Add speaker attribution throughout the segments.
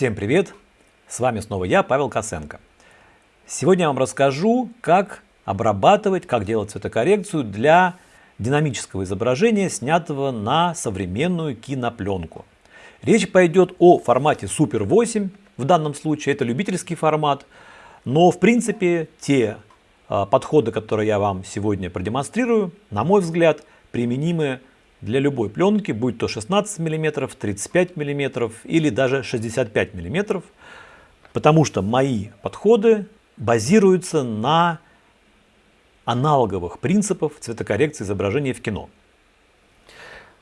Speaker 1: Всем привет! С вами снова я, Павел Косенко. Сегодня я вам расскажу, как обрабатывать, как делать цветокоррекцию для динамического изображения, снятого на современную кинопленку. Речь пойдет о формате Super 8, в данном случае это любительский формат, но в принципе те а, подходы, которые я вам сегодня продемонстрирую, на мой взгляд, применимы для любой пленки, будь то 16 мм, 35 мм или даже 65 мм, потому что мои подходы базируются на аналоговых принципах цветокоррекции изображения в кино.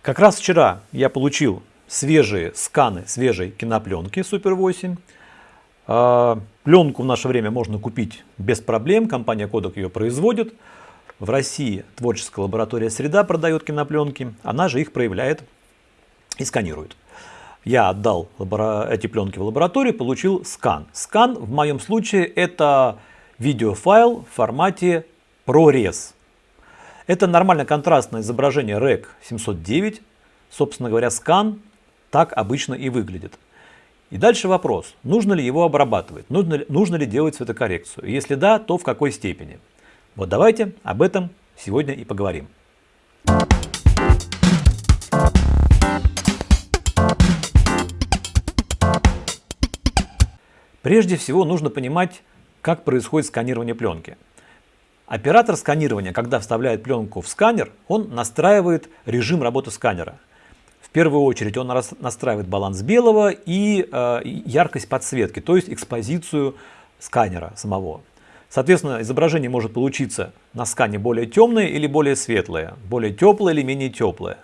Speaker 1: Как раз вчера я получил свежие сканы свежей кинопленки Super 8. А, пленку в наше время можно купить без проблем, компания Kodak ее производит. В России творческая лаборатория «Среда» продает кинопленки, она же их проявляет и сканирует. Я отдал эти пленки в лабораторию, получил скан. Скан в моем случае это видеофайл в формате ProRes. Это нормально контрастное изображение REC 709. Собственно говоря, скан так обычно и выглядит. И дальше вопрос, нужно ли его обрабатывать, нужно ли, нужно ли делать цветокоррекцию. Если да, то в какой степени. Вот давайте об этом сегодня и поговорим. Прежде всего нужно понимать, как происходит сканирование пленки. Оператор сканирования, когда вставляет пленку в сканер, он настраивает режим работы сканера. В первую очередь он настраивает баланс белого и э, яркость подсветки, то есть экспозицию сканера самого. Соответственно, изображение может получиться на скане более темное или более светлое, более теплое или менее теплое.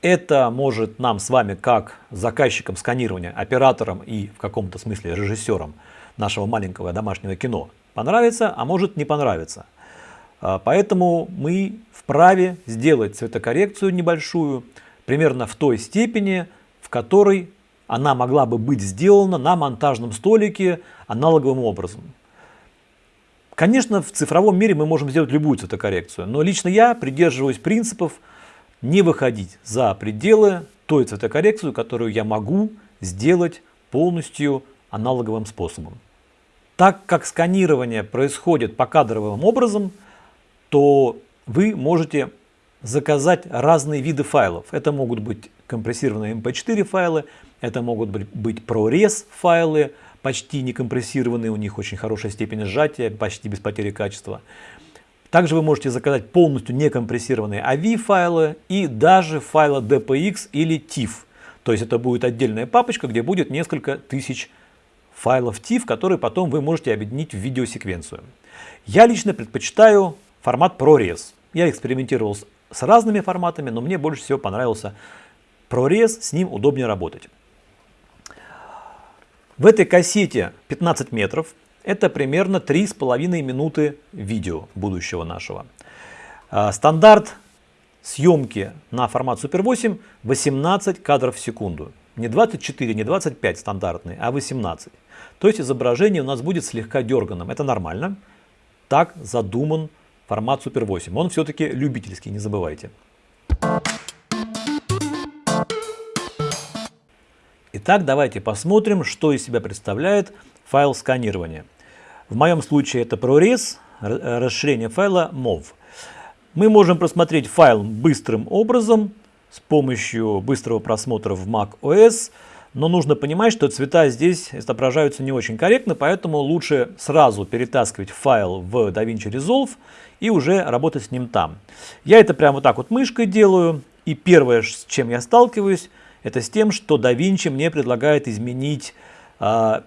Speaker 1: Это может нам с вами, как заказчикам сканирования, операторам и в каком-то смысле режиссерам нашего маленького домашнего кино понравиться, а может не понравиться. А, поэтому мы вправе сделать цветокоррекцию небольшую, примерно в той степени, в которой она могла бы быть сделана на монтажном столике аналоговым образом. Конечно, в цифровом мире мы можем сделать любую цветокоррекцию, но лично я придерживаюсь принципов не выходить за пределы той цветокоррекции, которую я могу сделать полностью аналоговым способом. Так как сканирование происходит покадровым образом, то вы можете заказать разные виды файлов. Это могут быть компрессированные MP4 эм файлы, это могут быть ProRes файлы, почти не компрессированные, у них очень хорошая степень сжатия, почти без потери качества. Также вы можете заказать полностью некомпрессированные AVI файлы и даже файлы DPX или TIFF. То есть это будет отдельная папочка, где будет несколько тысяч файлов TIFF, которые потом вы можете объединить в видеосеквенцию. Я лично предпочитаю формат ProRes. Я экспериментировал с разными форматами, но мне больше всего понравился ProRes, с ним удобнее работать. В этой кассете 15 метров, это примерно 3,5 минуты видео будущего нашего. А, стандарт съемки на формат Super 8 18 кадров в секунду. Не 24, не 25 стандартный, а 18. То есть изображение у нас будет слегка дерганым. Это нормально. Так задуман формат Super 8. Он все-таки любительский, не забывайте. Итак, давайте посмотрим, что из себя представляет файл сканирования. В моем случае это ProRes, расширение файла MOV. Мы можем просмотреть файл быстрым образом с помощью быстрого просмотра в Mac OS, но нужно понимать, что цвета здесь отображаются не очень корректно, поэтому лучше сразу перетаскивать файл в DaVinci Resolve и уже работать с ним там. Я это прямо вот так вот мышкой делаю, и первое, с чем я сталкиваюсь, это с тем, что DaVinci мне предлагает изменить э,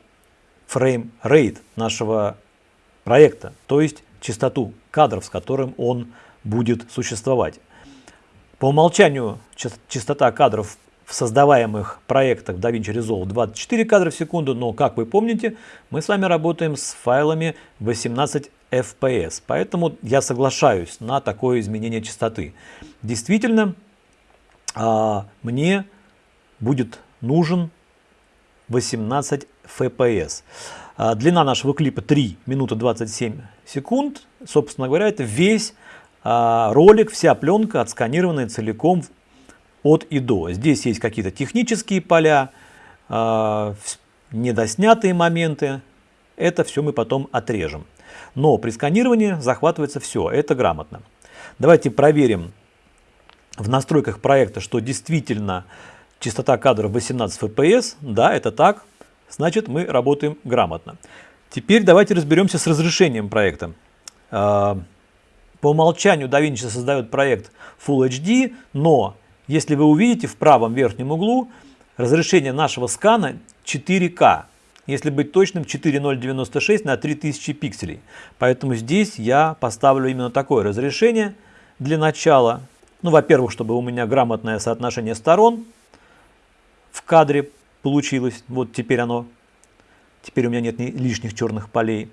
Speaker 1: frame rate нашего проекта, то есть частоту кадров, с которым он будет существовать. По умолчанию частота кадров в создаваемых проектах DaVinci Resolve 24 кадра в секунду, но, как вы помните, мы с вами работаем с файлами 18 FPS, поэтому я соглашаюсь на такое изменение частоты. Действительно, а, мне будет нужен 18 FPS. А, длина нашего клипа 3 минуты 27 секунд. Собственно говоря, это весь а, ролик, вся пленка отсканированная целиком от и до. Здесь есть какие-то технические поля. А, недоснятые моменты, это все мы потом отрежем. Но при сканировании захватывается все, это грамотно. Давайте проверим в настройках проекта, что действительно частота кадров 18 FPS. Да, это так. Значит, мы работаем грамотно. Теперь давайте разберемся с разрешением проекта. А, по умолчанию DaVinci создает проект Full HD, но если вы увидите в правом верхнем углу, разрешение нашего скана 4К. Если быть точным, 4096 на 3000 пикселей. Поэтому здесь я поставлю именно такое разрешение для начала. Ну, во-первых, чтобы у меня грамотное соотношение сторон в кадре получилось. Вот теперь оно, теперь у меня нет лишних черных полей.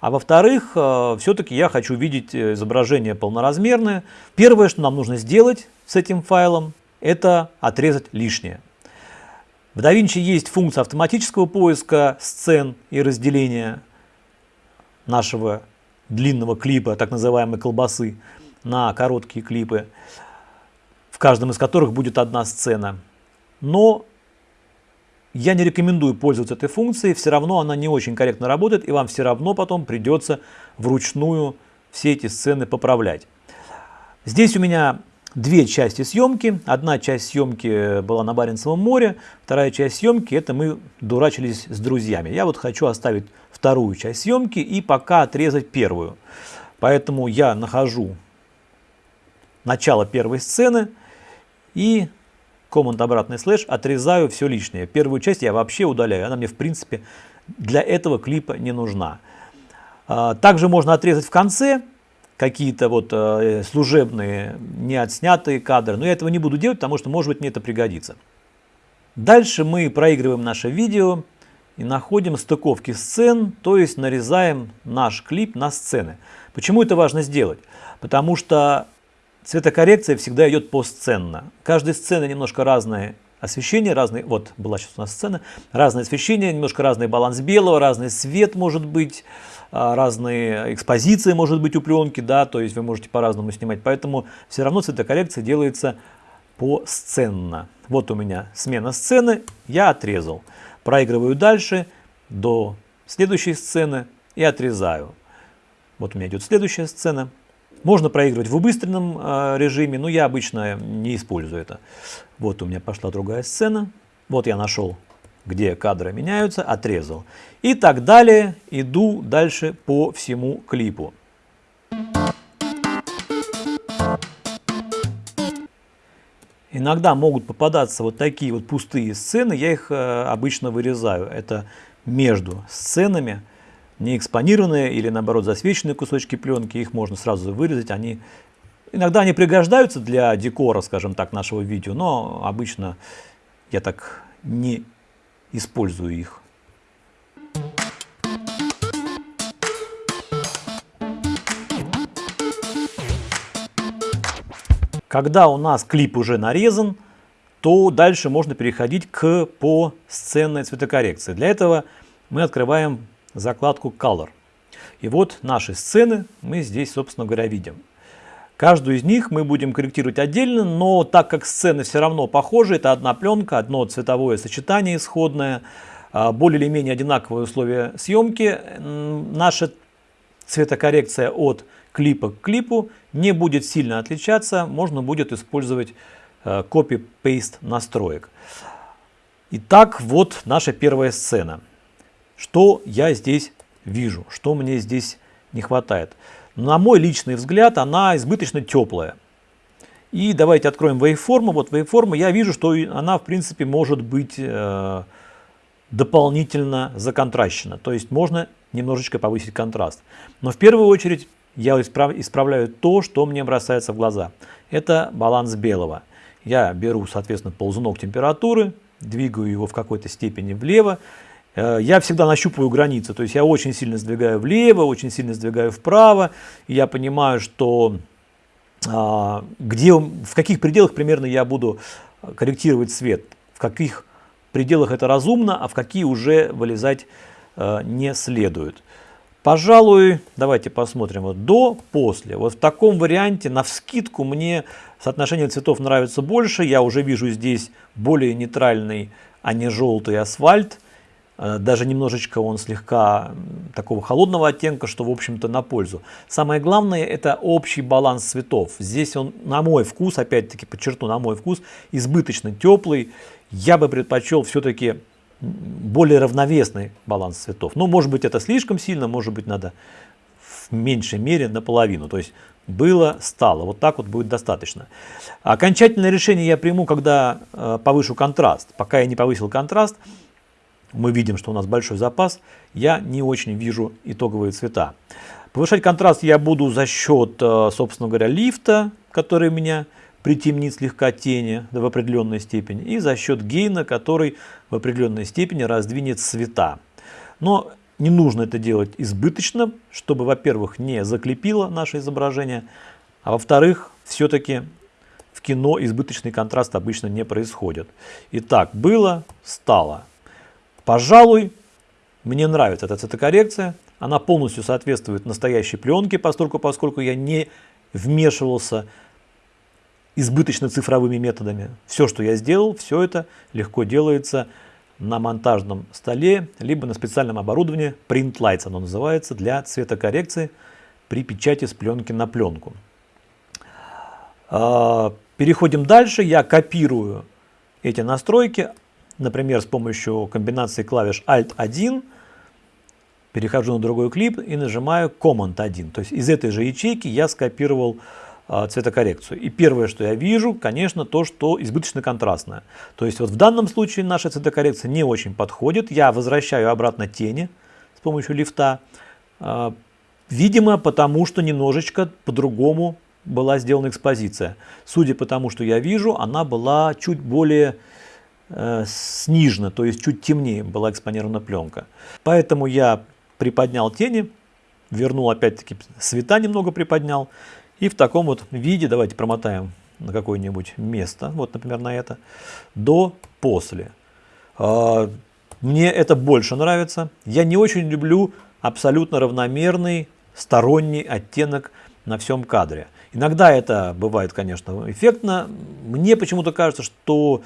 Speaker 1: А во-вторых, э, все-таки я хочу видеть э, изображение полноразмерное. Первое, что нам нужно сделать с этим файлом, это отрезать лишнее. В DaVinci есть функция автоматического поиска сцен и разделения нашего длинного клипа, так называемой колбасы, на короткие клипы, в каждом из которых будет одна сцена. Но я не рекомендую пользоваться этой функцией, все равно она не очень корректно работает, и вам все равно потом придется вручную все эти сцены поправлять. Здесь у меня две части съемки. Одна часть съемки была на Баренцевом море, вторая часть съемки это мы дурачились с друзьями. Я вот хочу оставить вторую часть съемки и пока отрезать первую. Поэтому я нахожу начало первой сцены и команд обратный слэш отрезаю все лишнее. Первую часть я вообще удаляю, она мне в принципе для этого клипа не нужна. А, также можно отрезать в конце какие-то вот э, служебные, не отснятые кадры. Но я этого не буду делать, потому что, может быть, мне это пригодится. Дальше мы проигрываем наше видео и находим стыковки сцен, то есть нарезаем наш клип на сцены. Почему это важно сделать? Потому что цветокоррекция всегда идет посценно. Каждой сцены немножко разное освещение, разный, вот была сейчас у нас сцена, разное освещение, немножко разный баланс белого, разный свет может быть, а, разные экспозиции может быть у пленки, да, то есть вы можете по-разному снимать, поэтому все равно цветокоррекция делается посценно. Вот у меня смена сцены, я отрезал. Проигрываю дальше до следующей сцены и отрезаю. Вот у меня идет следующая сцена. Можно проигрывать в убыстренном э, режиме, но я обычно не использую это. Вот у меня пошла другая сцена. Вот я нашел где кадры меняются, отрезал. И так далее, иду дальше по всему клипу. Иногда могут попадаться вот такие вот пустые сцены, я их э, обычно вырезаю. Это между сценами, не экспонированные или наоборот засвеченные кусочки пленки, их можно сразу вырезать. Они, иногда они пригождаются для декора, скажем так, нашего видео, но обычно я так не использую их. Когда у нас клип уже нарезан, то дальше можно переходить к по сценной цветокоррекции. Для этого мы открываем закладку Color. И вот наши сцены мы здесь, собственно говоря, видим. Каждую из них мы будем корректировать отдельно, но так как сцены все равно похожи, это одна пленка, одно цветовое сочетание исходное, а, более или менее одинаковые условия съемки, наша цветокоррекция от клипа к клипу не будет сильно отличаться, можно будет использовать а, copy-paste настроек. Итак, вот наша первая сцена. Что я здесь вижу, что мне здесь не хватает на мой личный взгляд, она избыточно теплая. И давайте откроем waveform. Вот waveform, я вижу, что она в принципе может быть э, дополнительно законтращена. То есть можно немножечко повысить контраст. Но в первую очередь я исправ, исправляю то, что мне бросается в глаза. Это баланс белого. Я беру, соответственно, ползунок температуры, двигаю его в какой-то степени влево я всегда нащупываю границы, то есть я очень сильно сдвигаю влево, очень сильно сдвигаю вправо, и я понимаю, что а, где, в каких пределах примерно я буду корректировать свет, в каких пределах это разумно, а в какие уже вылезать а, не следует. Пожалуй, давайте посмотрим вот до, после. Вот в таком варианте, на вскидку, мне соотношение цветов нравится больше. Я уже вижу здесь более нейтральный, а не желтый асфальт. Э, даже немножечко он слегка такого холодного оттенка, что в общем-то на пользу. Самое главное это общий баланс цветов. Здесь он на мой вкус, опять-таки подчеркну, на мой вкус, избыточно теплый. Я бы предпочел все-таки более равновесный баланс цветов. Ну, может быть, это слишком сильно, может быть, надо в меньшей мере наполовину. То есть было, стало. Вот так вот будет достаточно. Окончательное решение я приму, когда э, повышу контраст. Пока я не повысил контраст, мы видим, что у нас большой запас, я не очень вижу итоговые цвета. Повышать контраст я буду за счет, э, собственно говоря, лифта, который меня притемнит слегка тени в определенной степени, и за счет гейна, который в определенной степени раздвинет цвета. Но не нужно это делать избыточно, чтобы, во-первых, не заклепило наше изображение, а во-вторых, все-таки в кино избыточный контраст обычно не происходит. Итак, было, стало. Пожалуй, мне нравится эта цветокоррекция. Она полностью соответствует настоящей пленке, поскольку, поскольку я не вмешивался избыточно цифровыми методами. Все, что я сделал, все это легко делается на монтажном столе, либо на специальном оборудовании, Print Lights оно называется, для цветокоррекции при печати с пленки на пленку. А, переходим дальше. Я копирую эти настройки, например, с помощью комбинации клавиш Alt-1, перехожу на другой клип и нажимаю Command-1. То есть из этой же ячейки я скопировал а, цветокоррекцию. И первое, что я вижу, конечно, то, что избыточно контрастное. То есть вот в данном случае наша цветокоррекция не очень подходит. Я возвращаю обратно тени с помощью лифта. А, видимо, потому что немножечко по-другому была сделана экспозиция. Судя по тому, что я вижу, она была чуть более снижена, то есть чуть темнее была экспонирована пленка. Поэтому я приподнял тени, вернул опять-таки света немного приподнял. И в таком вот виде, давайте промотаем на какое-нибудь место, вот, например, на это, до, после. А, мне это больше нравится. Я не очень люблю абсолютно равномерный сторонний оттенок на всем кадре. Иногда это бывает, конечно, эффектно. Мне почему-то кажется, что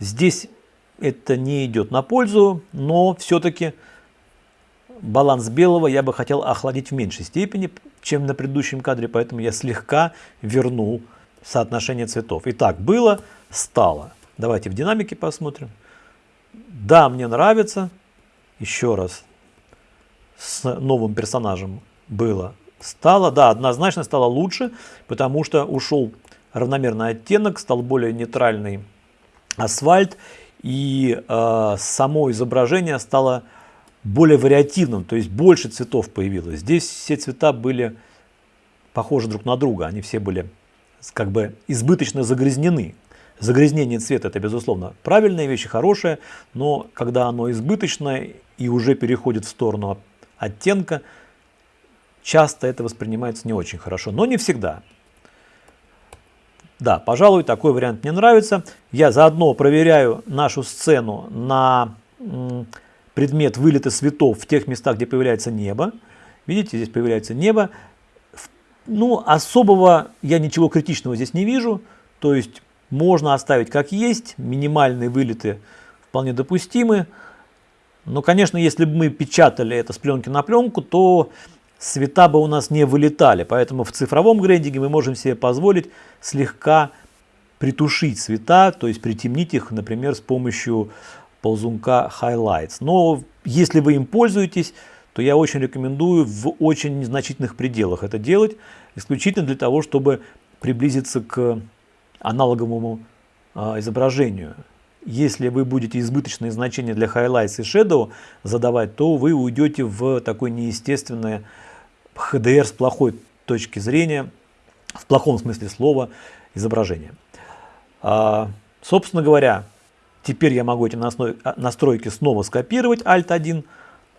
Speaker 1: здесь это не идет на пользу, но все-таки баланс белого я бы хотел охладить в меньшей степени, чем на предыдущем кадре, поэтому я слегка вернул соотношение цветов. Итак, было, стало. Давайте в динамике посмотрим. Да, мне нравится. Еще раз. С новым персонажем было, стало. Да, однозначно стало лучше, потому что ушел равномерный оттенок, стал более нейтральный асфальт. И э, само изображение стало более вариативным, то есть больше цветов появилось. Здесь все цвета были похожи друг на друга, они все были как бы избыточно загрязнены. Загрязнение цвета это безусловно правильная вещь, хорошая, но когда оно избыточное и уже переходит в сторону оттенка, часто это воспринимается не очень хорошо, но не всегда. Да, пожалуй, такой вариант мне нравится. Я заодно проверяю нашу сцену на предмет вылета светов в тех местах, где появляется небо. Видите, здесь появляется небо. Ну, особого я ничего критичного здесь не вижу. То есть можно оставить как есть, минимальные вылеты вполне допустимы. Но, конечно, если бы мы печатали это с пленки на пленку, то цвета бы у нас не вылетали. Поэтому в цифровом грейдинге мы можем себе позволить слегка притушить цвета, то есть притемнить их, например, с помощью ползунка Highlights. Но если вы им пользуетесь, то я очень рекомендую в очень незначительных пределах это делать, исключительно для того, чтобы приблизиться к аналоговому а, изображению. Если вы будете избыточные значения для Highlights и Shadow задавать, то вы уйдете в такое неестественное HDR с плохой точки зрения, в плохом смысле слова, изображение. А, собственно говоря, Теперь я могу эти а, настройки снова скопировать, Alt-1,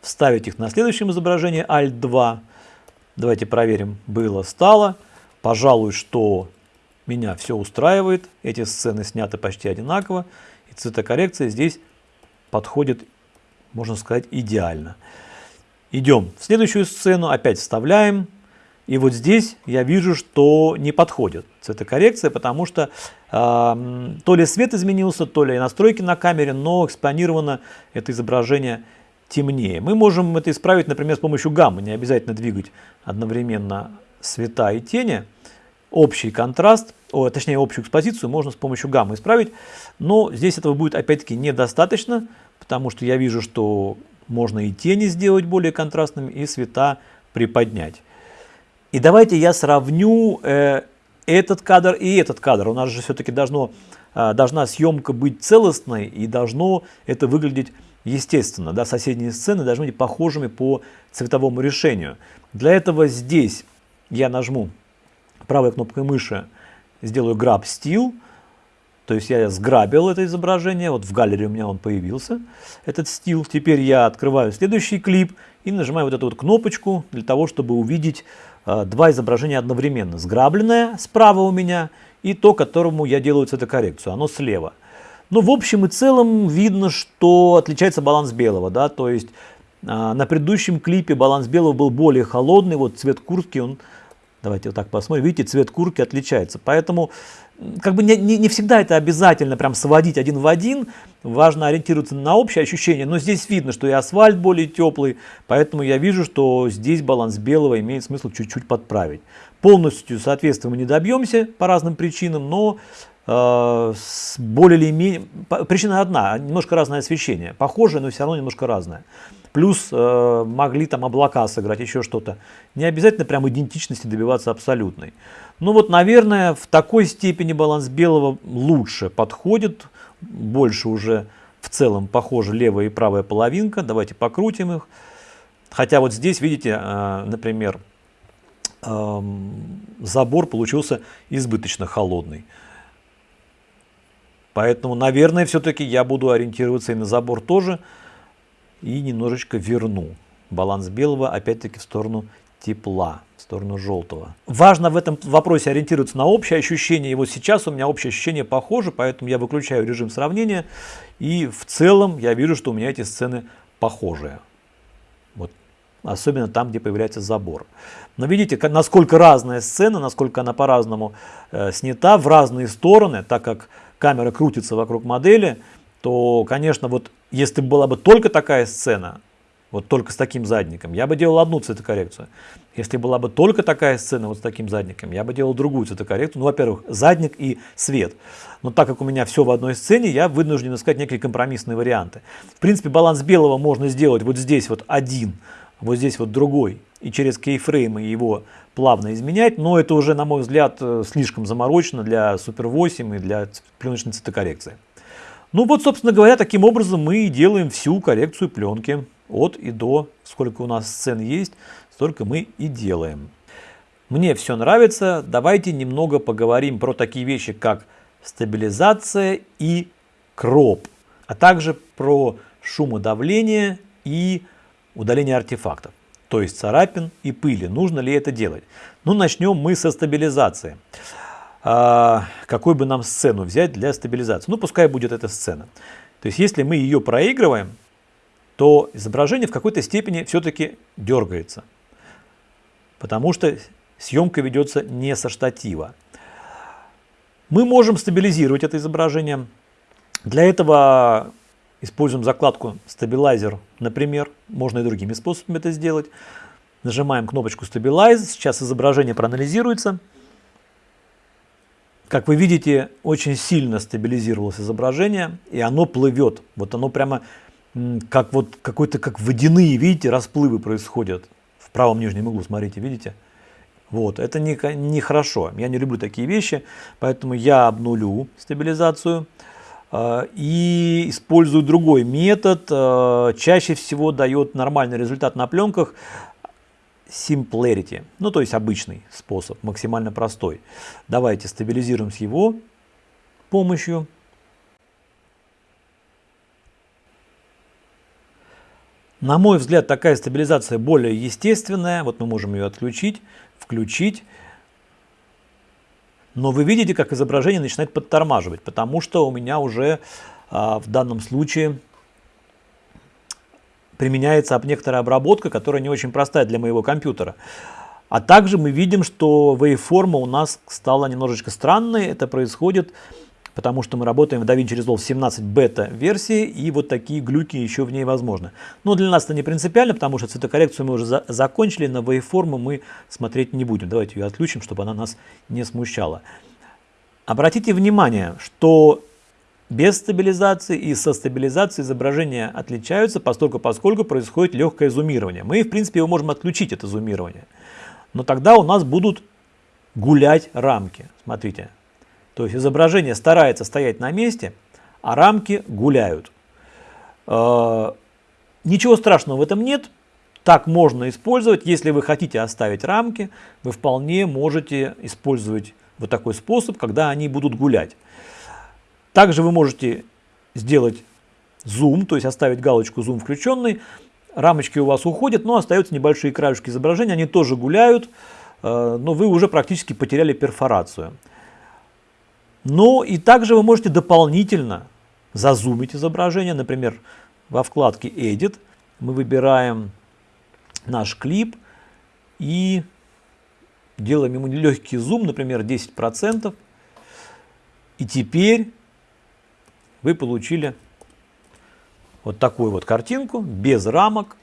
Speaker 1: вставить их на следующем изображении, Alt-2. Давайте проверим, было, стало. Пожалуй, что меня все устраивает. Эти сцены сняты почти одинаково. И цветокоррекция здесь подходит, можно сказать, идеально. Идем в следующую сцену, опять вставляем. И вот здесь я вижу, что не подходит цветокоррекция, потому что э, то ли свет изменился, то ли настройки на камере, но экспонировано это изображение темнее. Мы можем это исправить, например, с помощью гаммы, не обязательно двигать одновременно света и тени. Общий контраст, о, точнее общую экспозицию можно с помощью гаммы исправить, но здесь этого будет опять-таки недостаточно, потому что я вижу, что можно и тени сделать более контрастными, и цвета приподнять. И давайте я сравню э, этот кадр и этот кадр. У нас же все-таки должно, э, должна съемка быть целостной и должно это выглядеть естественно. Да, соседние сцены должны быть похожими по цветовому решению. Для этого здесь я нажму правой кнопкой мыши, сделаю Grab Style, то есть я сграбил это изображение, вот в галерее у меня он появился, этот стил. Теперь я открываю следующий клип и нажимаю вот эту вот кнопочку для того, чтобы увидеть э, два изображения одновременно. Сграбленное справа у меня и то, которому я делаю цветокоррекцию, оно слева. Но в общем и целом видно, что отличается баланс белого, да, то есть э, на предыдущем клипе баланс белого был более холодный, вот цвет куртки он Давайте вот так посмотрим. Видите, цвет куртки отличается. Поэтому как бы не, не, не всегда это обязательно прям сводить один в один. Важно ориентироваться на общее ощущение. Но здесь видно, что и асфальт более теплый. Поэтому я вижу, что здесь баланс белого имеет смысл чуть-чуть подправить. Полностью соответствия мы не добьемся по разным причинам, но э, более или менее... Причина одна, немножко разное освещение. Похожее, но все равно немножко разное. Плюс э, могли там облака сыграть, еще что-то. Не обязательно прям идентичности добиваться абсолютной. Ну вот, наверное, в такой степени баланс белого лучше подходит. Больше уже в целом похоже левая и правая половинка. Давайте покрутим их. Хотя вот здесь, видите, э, например, э, забор получился избыточно холодный. Поэтому, наверное, все-таки я буду ориентироваться и на забор тоже и немножечко верну баланс белого опять-таки в сторону тепла, в сторону желтого. Важно в этом вопросе ориентироваться на общее ощущение. И вот сейчас у меня общее ощущение похоже, поэтому я выключаю режим сравнения. И в целом я вижу, что у меня эти сцены похожие. Вот. Особенно там, где появляется забор. Но видите, насколько разная сцена, насколько она по-разному э, снята в разные стороны, так как камера крутится вокруг модели, то, конечно, вот если была бы только такая сцена, вот только с таким задником, я бы делал одну цветокоррекцию. Если была бы только такая сцена вот с таким задником, я бы делал другую цветокоррекцию. Ну, во-первых, задник и свет. Но так как у меня все в одной сцене, я вынужден искать некие компромиссные варианты. В принципе, баланс белого можно сделать вот здесь вот один, вот здесь вот другой. И через кейфреймы его плавно изменять. Но это уже, на мой взгляд, э, слишком заморочено для Super 8 и для пленочной цветокоррекции. Ну вот, собственно говоря, таким образом мы и делаем всю коррекцию пленки от и до. Сколько у нас сцен есть, столько мы и делаем. Мне все нравится. Давайте немного поговорим про такие вещи, как стабилизация и кроп, а также про шумодавление и удаление артефактов, то есть царапин и пыли. Нужно ли это делать? Ну, начнем мы со стабилизации. А, какой бы нам сцену взять для стабилизации. Ну, пускай будет эта сцена. То есть, если мы ее проигрываем, то изображение в какой-то степени все-таки дергается. Потому что съемка ведется не со штатива. Мы можем стабилизировать это изображение. Для этого используем закладку Stabilizer, например. Можно и другими способами это сделать. Нажимаем кнопочку Stabilize. Сейчас изображение проанализируется. Как вы видите, очень сильно стабилизировалось изображение, и оно плывет. Вот оно прямо как вот какой-то, как водяные, видите, расплывы происходят. В правом нижнем углу, смотрите, видите? Вот, это нехорошо. Не, не хорошо. я не люблю такие вещи, поэтому я обнулю стабилизацию э, и использую другой метод. Э, чаще всего дает нормальный результат на пленках Simplarity, ну то есть обычный способ, максимально простой. Давайте стабилизируем с его помощью. На мой взгляд, такая стабилизация более естественная. Вот мы можем ее отключить, включить. Но вы видите, как изображение начинает подтормаживать, потому что у меня уже а, в данном случае применяется некоторая обработка, которая не очень простая для моего компьютера. А также мы видим, что waveform у нас стала немножечко странной. Это происходит потому что мы работаем в DaVinci Resolve 17 бета версии, и вот такие глюки еще в ней возможны. Но для нас это не принципиально, потому что цветокоррекцию мы уже за закончили, на waveform мы смотреть не будем. Давайте ее отключим, чтобы она нас не смущала. Обратите внимание, что без стабилизации и со стабилизацией изображения отличаются, поскольку, поскольку происходит легкое зумирование. Мы, в принципе, его можем отключить, это зумирование. Но тогда у нас будут гулять рамки. Смотрите. То есть изображение старается стоять на месте, а рамки гуляют. Э, ничего страшного в этом нет. Так можно использовать. Если вы хотите оставить рамки, вы вполне можете использовать вот такой способ, когда они будут гулять. Также вы можете сделать зум, то есть оставить галочку зум включенный. Рамочки у вас уходят, но остаются небольшие краешки изображения, они тоже гуляют, э, но вы уже практически потеряли перфорацию. Но и также вы можете дополнительно зазумить изображение, например, во вкладке Edit мы выбираем наш клип и делаем ему легкий зум, например, 10%. И теперь вы получили вот такую вот картинку, без рамок,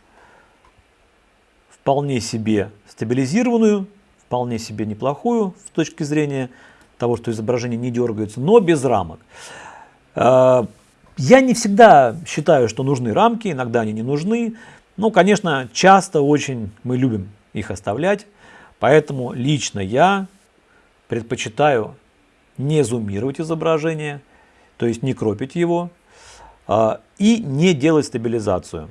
Speaker 1: вполне себе стабилизированную, вполне себе неплохую с точки зрения того, что изображение не дергается, но без рамок. А, я не всегда считаю, что нужны рамки, иногда они не нужны. Но, конечно, часто очень мы любим их оставлять. Поэтому лично я предпочитаю не зумировать изображение, то есть не кропить его, а, и не делать стабилизацию.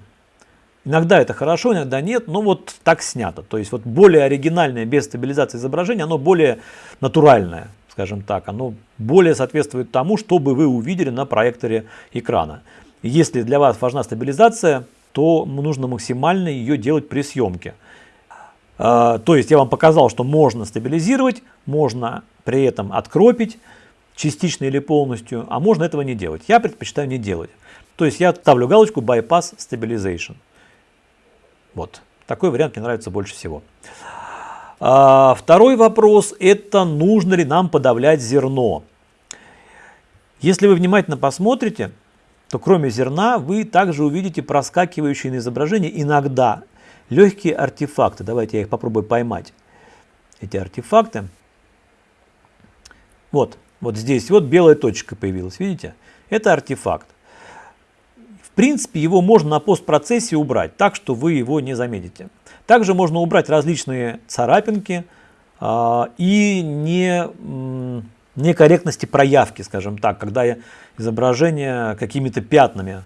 Speaker 1: Иногда это хорошо, иногда нет, но вот так снято. То есть вот более оригинальное без стабилизации изображения, оно более натуральное, скажем так. Оно более соответствует тому, что бы вы увидели на проекторе экрана. Если для вас важна стабилизация, то нужно максимально ее делать при съемке. А, то есть я вам показал, что можно стабилизировать, можно при этом откропить, частично или полностью, а можно этого не делать. Я предпочитаю не делать. То есть я ставлю галочку Bypass Stabilization. Вот. Такой вариант мне нравится больше всего. А, второй вопрос – это нужно ли нам подавлять зерно. Если вы внимательно посмотрите, то кроме зерна вы также увидите проскакивающие на изображении иногда легкие артефакты. Давайте я их попробую поймать. Эти артефакты. Вот, вот здесь вот белая точка появилась, видите? Это артефакт. В принципе, его можно на постпроцессе убрать, так что вы его не заметите. Также можно убрать различные царапинки а, и не, некорректности проявки, скажем так, когда изображение какими-то пятнами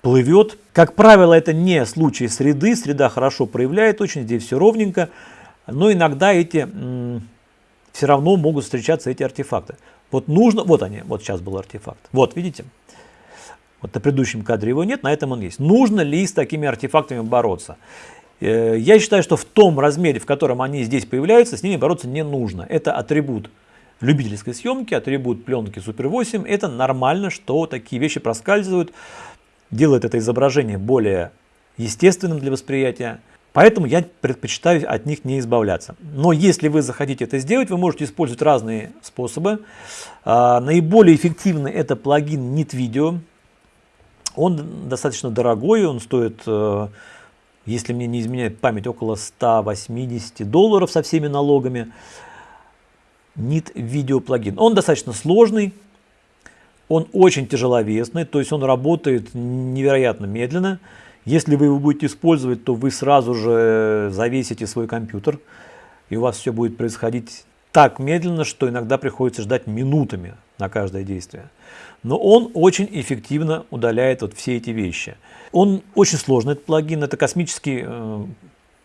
Speaker 1: плывет. Как правило, это не случай среды, среда хорошо проявляет очень, здесь все ровненько, но иногда эти все равно могут встречаться эти артефакты. Вот нужно, вот они, вот сейчас был артефакт. Вот, видите? Вот на предыдущем кадре его нет, на этом он есть. Нужно ли с такими артефактами бороться? Э, я считаю, что в том размере, в котором они здесь появляются, с ними бороться не нужно. Это атрибут любительской съемки, атрибут пленки Super 8. Это нормально, что такие вещи проскальзывают, делает это изображение более естественным для восприятия. Поэтому я предпочитаю от них не избавляться. Но если вы захотите это сделать, вы можете использовать разные способы. А, наиболее эффективный это плагин NitVideo. Он достаточно дорогой, он стоит, э, если мне не изменяет память, около 180 долларов со всеми налогами. NitVideo плагин. Он достаточно сложный, он очень тяжеловесный, то есть он работает невероятно медленно. Если вы его будете использовать, то вы сразу же завесите свой компьютер, и у вас все будет происходить так медленно, что иногда приходится ждать минутами на каждое действие. Но он очень эффективно удаляет вот все эти вещи. Он очень сложный, этот плагин, это космический э,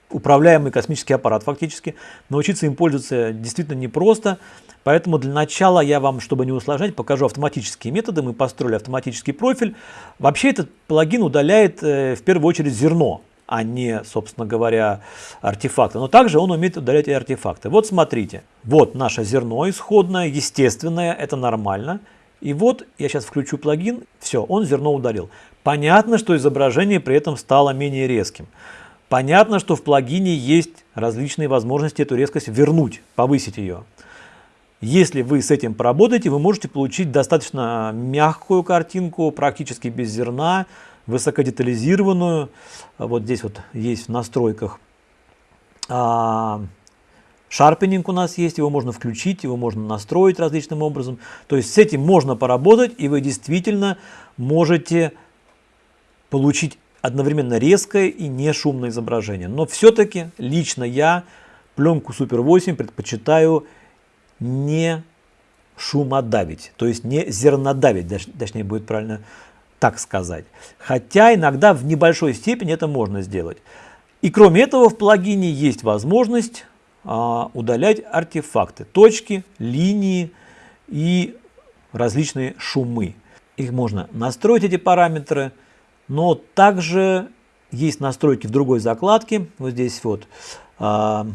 Speaker 1: управляемый космический аппарат фактически. Научиться им пользоваться действительно непросто. Поэтому для начала я вам, чтобы не усложнять, покажу автоматические методы. Мы построили автоматический профиль. Вообще этот плагин удаляет э, в первую очередь зерно, а не, собственно говоря, артефакты. Но также он умеет удалять и артефакты. Вот смотрите, вот наше зерно исходное, естественное, это нормально. И вот я сейчас включу плагин, все, он зерно удалил. Понятно, что изображение при этом стало менее резким. Понятно, что в плагине есть различные возможности эту резкость вернуть, повысить ее. Если вы с этим поработаете, вы можете получить достаточно мягкую картинку, практически без зерна, высокодетализированную. Вот здесь вот есть в настройках а, Шарпенинг у нас есть, его можно включить, его можно настроить различным образом. То есть с этим можно поработать, и вы действительно можете получить одновременно резкое и не шумное изображение. Но все-таки лично я пленку Super 8 предпочитаю не шумодавить, то есть не зернодавить, точнее будет правильно так сказать. Хотя иногда в небольшой степени это можно сделать. И кроме этого в плагине есть возможность а, удалять артефакты, точки, линии и различные шумы. Их можно настроить, эти параметры, но также есть настройки в другой закладке. Вот здесь вот. А,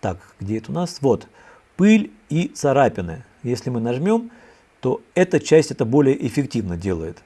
Speaker 1: так, где это у нас? Вот. Пыль и царапины. Если мы нажмем, то эта часть это более эффективно делает.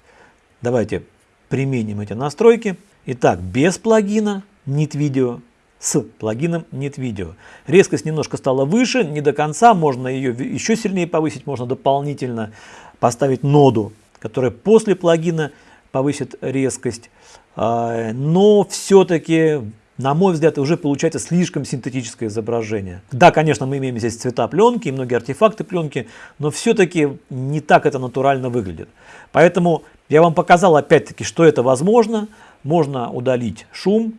Speaker 1: Давайте применим эти настройки. Итак, без плагина Nit Video с плагином Нет видео. Резкость немножко стала выше, не до конца, можно ее еще сильнее повысить, можно дополнительно поставить ноду, которая после плагина повысит резкость, а, но все-таки, на мой взгляд, уже получается слишком синтетическое изображение. Да, конечно, мы имеем здесь цвета пленки и многие артефакты пленки, но все-таки не так это натурально выглядит. Поэтому я вам показал опять-таки, что это возможно. Можно удалить шум,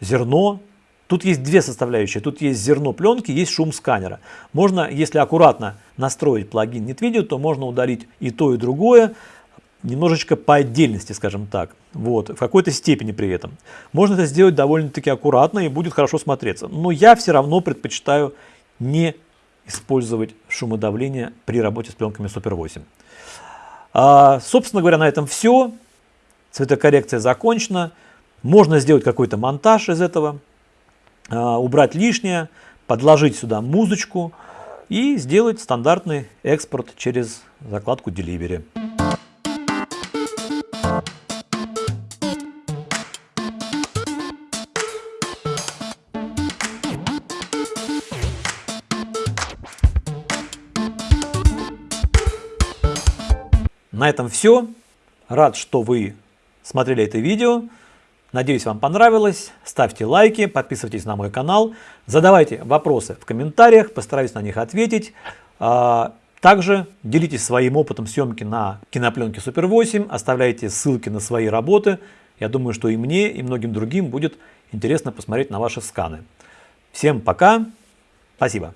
Speaker 1: зерно, Тут есть две составляющие. Тут есть зерно пленки, есть шум сканера. Можно, если аккуратно настроить плагин NetVideo, то можно удалить и то, и другое, немножечко по отдельности, скажем так. Вот, в какой-то степени при этом. Можно это сделать довольно-таки аккуратно и будет хорошо смотреться. Но я все равно предпочитаю не использовать шумодавление при работе с пленками Super 8. А, собственно говоря, на этом все. Цветокоррекция закончена. Можно сделать какой-то монтаж из этого. А, убрать лишнее, подложить сюда музычку и сделать стандартный экспорт через закладку Delivery. На этом все. Рад, что вы смотрели это видео. Надеюсь, вам понравилось. Ставьте лайки, подписывайтесь на мой канал, задавайте вопросы в комментариях, постараюсь на них ответить. А, также делитесь своим опытом съемки на кинопленке Super 8, оставляйте ссылки на свои работы. Я думаю, что и мне, и многим другим будет интересно посмотреть на ваши сканы. Всем пока, спасибо.